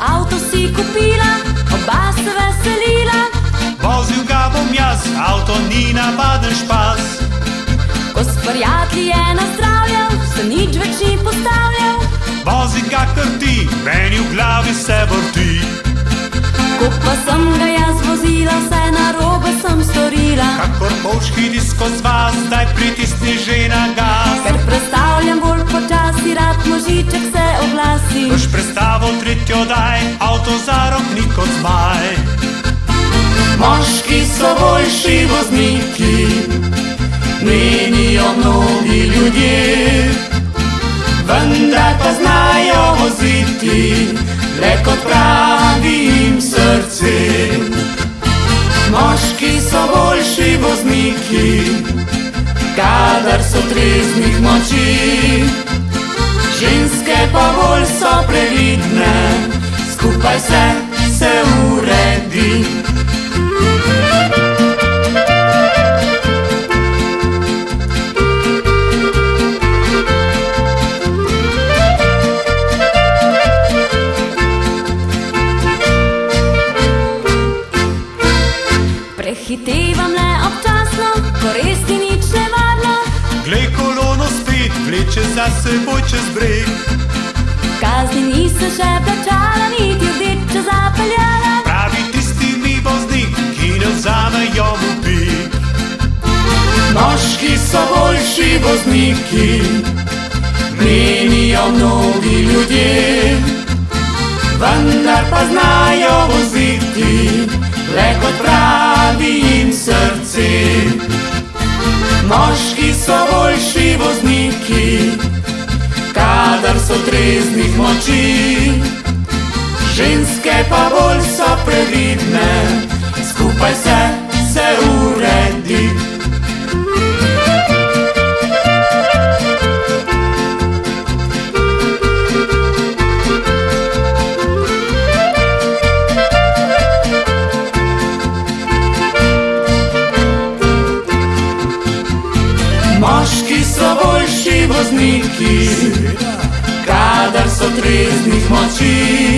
Avto si kupila, oba se veselila, Vozil ga bom jaz, avto ni navaden špas. ko s prijatelji je nazdravljal, se nič več ni postavljal. Vozi kakor ti, meni v glavi se vrti. Ko pa sem ga jaz vozila, vse narobe sem storila. Kakor polški disko zvaz, zdaj pritisni že na gas. Ker predstavljam bolj počasi, rad možiček se oglasi. Tretjo daj, avto za rok ni kot zmaj. Moški so boljši vozniki, menijo mnogi ljudje, vendar pa znajo voziti, le kot pravi jim srce. Moški so boljši vozniki, kadar so treznih moči, Prehitevam le občasno, ko res ni nič nevarno. Glej kolono spet, vleče za seboj čez breg. Kazni nisem še plačala, niti rdeča zapeljala. Pravi tisti mi voznik, ki ne vzamejo mu pik. Moški so boljši vozniki, menijo mnogi ljudje, vendar pa znajo treznih moči, ženske pa bolj so previdne, skupaj se, se uredi. Moški so boljši vozniki, triste motiv